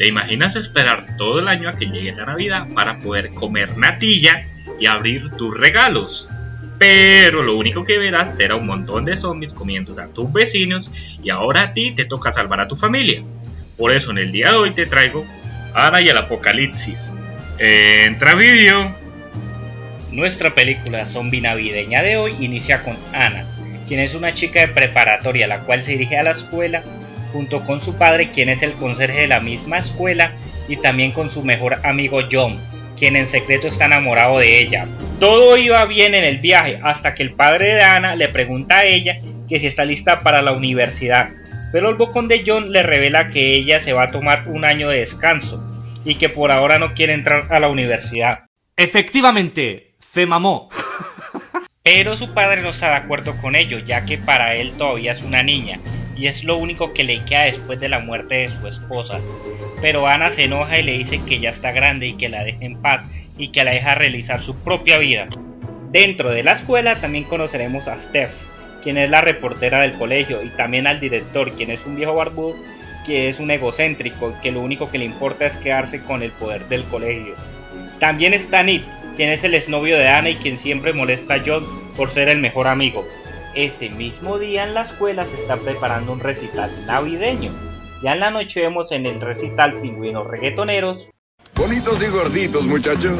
¿Te imaginas esperar todo el año a que llegue la Navidad para poder comer natilla y abrir tus regalos? Pero lo único que verás será un montón de zombies comiéndose a tus vecinos y ahora a ti te toca salvar a tu familia. Por eso en el día de hoy te traigo Ana y el Apocalipsis. Entra vídeo. Nuestra película zombie navideña de hoy inicia con Ana, quien es una chica de preparatoria la cual se dirige a la escuela junto con su padre quien es el conserje de la misma escuela y también con su mejor amigo John, quien en secreto está enamorado de ella. Todo iba bien en el viaje hasta que el padre de Ana le pregunta a ella que si está lista para la universidad, pero el bocón de John le revela que ella se va a tomar un año de descanso y que por ahora no quiere entrar a la universidad. Efectivamente, se mamó. Pero su padre no está de acuerdo con ello, ya que para él todavía es una niña y es lo único que le queda después de la muerte de su esposa. Pero Ana se enoja y le dice que ya está grande y que la deje en paz y que la deja realizar su propia vida. Dentro de la escuela también conoceremos a Steph, quien es la reportera del colegio, y también al director, quien es un viejo barbudo que es un egocéntrico que lo único que le importa es quedarse con el poder del colegio. También está Nick, quien es el exnovio de Ana y quien siempre molesta a John por ser el mejor amigo. Ese mismo día en la escuela se está preparando un recital navideño. Ya en la noche vemos en el recital pingüinos reggaetoneros. Bonitos y gorditos, muchachos.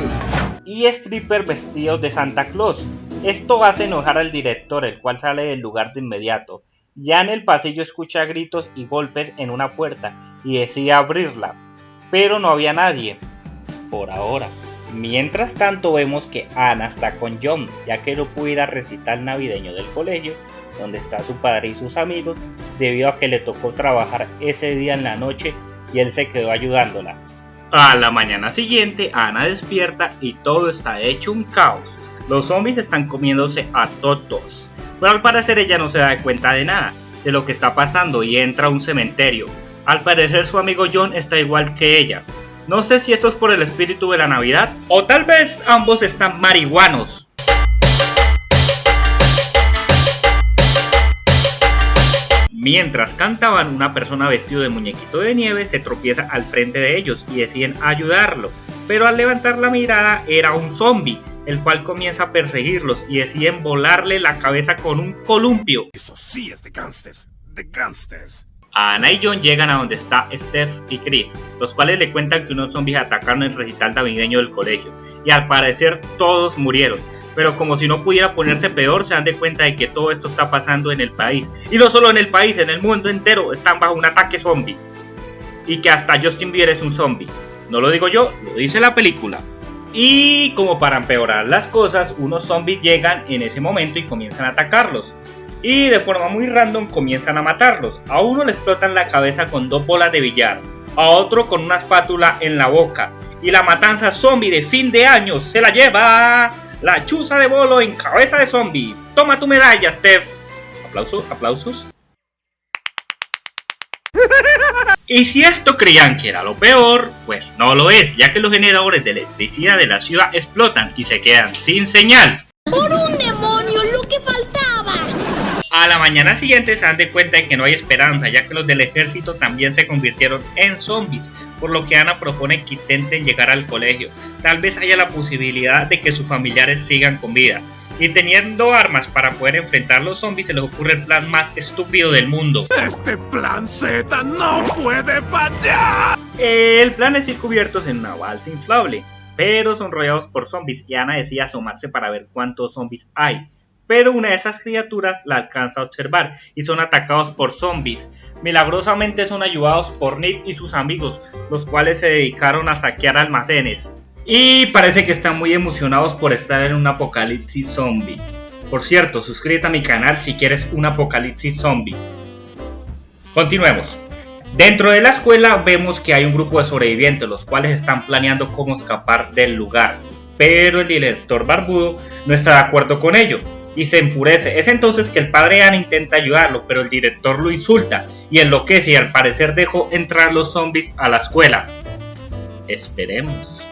Y stripper vestidos de Santa Claus. Esto hace enojar al director, el cual sale del lugar de inmediato. Ya en el pasillo escucha gritos y golpes en una puerta y decide abrirla, pero no había nadie. Por ahora. Mientras tanto vemos que Ana está con John, ya que no pudo ir al recital navideño del colegio, donde está su padre y sus amigos, debido a que le tocó trabajar ese día en la noche y él se quedó ayudándola. A la mañana siguiente, Ana despierta y todo está hecho un caos. Los zombies están comiéndose a todos. Pero al parecer ella no se da cuenta de nada, de lo que está pasando y entra a un cementerio. Al parecer su amigo John está igual que ella, no sé si esto es por el espíritu de la Navidad o tal vez ambos están marihuanos. Mientras cantaban, una persona vestido de muñequito de nieve se tropieza al frente de ellos y deciden ayudarlo. Pero al levantar la mirada era un zombie, el cual comienza a perseguirlos y deciden volarle la cabeza con un columpio. Eso sí es de gangsters, de gangsters. Ana y John llegan a donde está Steph y Chris, los cuales le cuentan que unos zombies atacaron el recital navideño del colegio, y al parecer todos murieron. Pero como si no pudiera ponerse peor, se dan de cuenta de que todo esto está pasando en el país. Y no solo en el país, en el mundo entero están bajo un ataque zombie. Y que hasta Justin Bieber es un zombie. No lo digo yo, lo dice la película. Y como para empeorar las cosas, unos zombies llegan en ese momento y comienzan a atacarlos y de forma muy random comienzan a matarlos. A uno le explotan la cabeza con dos bolas de billar, a otro con una espátula en la boca. Y la matanza zombie de fin de año se la lleva la chuza de bolo en cabeza de zombie. Toma tu medalla, Steph. Aplausos, aplausos. Y si esto creían que era lo peor, pues no lo es, ya que los generadores de electricidad de la ciudad explotan y se quedan sin señal. ¡Por un demonio, lo que faltaba! A la mañana siguiente se dan de cuenta de que no hay esperanza, ya que los del ejército también se convirtieron en zombies, por lo que Ana propone que intenten llegar al colegio. Tal vez haya la posibilidad de que sus familiares sigan con vida. Y teniendo armas para poder enfrentar a los zombies, se les ocurre el plan más estúpido del mundo. Este plan Z no puede fallar. El plan es ir cubiertos en una balsa inflable, pero son rodeados por zombies y Ana decide asomarse para ver cuántos zombies hay pero una de esas criaturas la alcanza a observar y son atacados por zombies. Milagrosamente son ayudados por Nick y sus amigos, los cuales se dedicaron a saquear almacenes. Y parece que están muy emocionados por estar en un apocalipsis zombie. Por cierto, suscríbete a mi canal si quieres un apocalipsis zombie. Continuemos. Dentro de la escuela vemos que hay un grupo de sobrevivientes, los cuales están planeando cómo escapar del lugar. Pero el director barbudo no está de acuerdo con ello, y se enfurece. Es entonces que el padre Ana intenta ayudarlo, pero el director lo insulta y enloquece y al parecer dejó entrar los zombies a la escuela. Esperemos.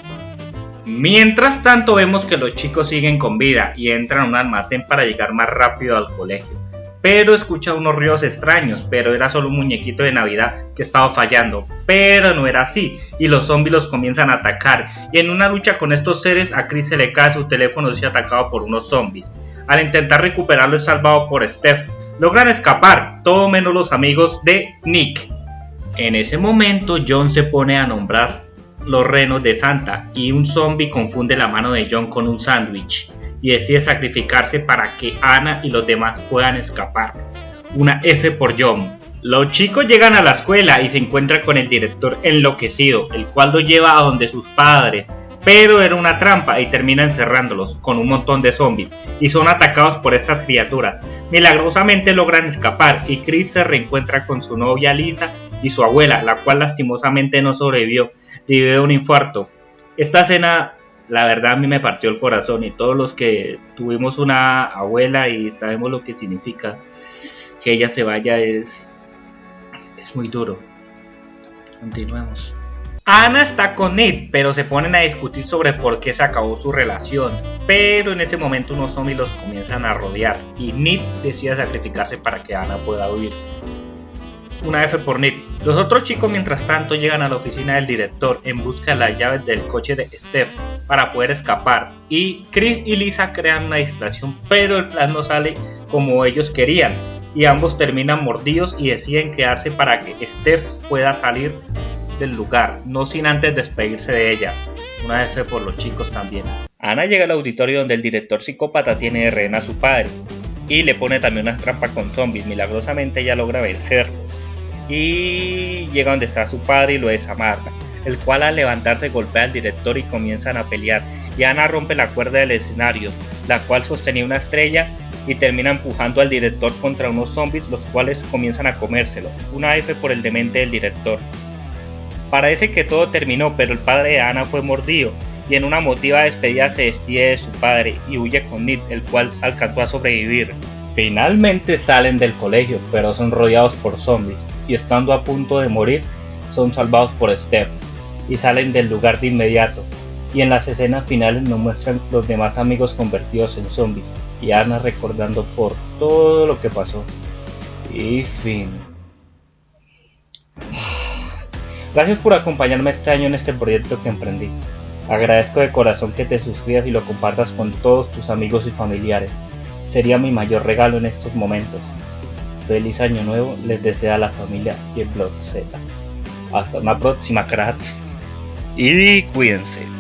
Mientras tanto vemos que los chicos siguen con vida y entran a un almacén para llegar más rápido al colegio. pero escucha unos ruidos extraños, pero era solo un muñequito de Navidad que estaba fallando, pero no era así, y los zombies los comienzan a atacar, y en una lucha con estos seres a Chris se le cae su teléfono y se atacado por unos zombies. Al intentar recuperarlo es salvado por Steph, logran escapar, todo menos los amigos de Nick. En ese momento John se pone a nombrar los renos de Santa y un zombie confunde la mano de John con un sándwich y decide sacrificarse para que Ana y los demás puedan escapar. Una F por John. Los chicos llegan a la escuela y se encuentran con el director enloquecido, el cual lo lleva a donde sus padres, pero era una trampa y termina encerrándolos con un montón de zombies y son atacados por estas criaturas. Milagrosamente logran escapar y Chris se reencuentra con su novia Lisa y su abuela, la cual lastimosamente no sobrevivió debido a un infarto. Esta escena la verdad a mí me partió el corazón y todos los que tuvimos una abuela y sabemos lo que significa que ella se vaya es, es muy duro. Continuemos. Ana está con Ned, pero se ponen a discutir sobre por qué se acabó su relación. Pero en ese momento unos zombies los comienzan a rodear y Ned decide sacrificarse para que Ana pueda huir una F por Nick. Los otros chicos mientras tanto llegan a la oficina del director en busca de las llaves del coche de Steph para poder escapar y Chris y Lisa crean una distracción pero el plan no sale como ellos querían y ambos terminan mordidos y deciden quedarse para que Steph pueda salir del lugar, no sin antes despedirse de ella. Una F por los chicos también. Ana llega al auditorio donde el director psicópata tiene de rehén a su padre y le pone también una trampa con zombies. Milagrosamente ella logra vencerlos y llega donde está su padre y lo desamarra, el cual al levantarse golpea al director y comienzan a pelear, y Ana rompe la cuerda del escenario, la cual sostenía una estrella y termina empujando al director contra unos zombies los cuales comienzan a comérselo, una F por el demente del director. Parece que todo terminó, pero el padre de Ana fue mordido y en una motiva despedida se despide de su padre y huye con Nick, el cual alcanzó a sobrevivir. Finalmente salen del colegio, pero son rodeados por zombies y estando a punto de morir son salvados por Steph y salen del lugar de inmediato. Y en las escenas finales nos muestran los demás amigos convertidos en zombies y Ana recordando por todo lo que pasó. Y fin. Gracias por acompañarme este año en este proyecto que emprendí. Agradezco de corazón que te suscribas y lo compartas con todos tus amigos y familiares. Sería mi mayor regalo en estos momentos. Feliz año nuevo les desea la familia y el blog Z. Hasta una próxima, cracks. Y cuídense.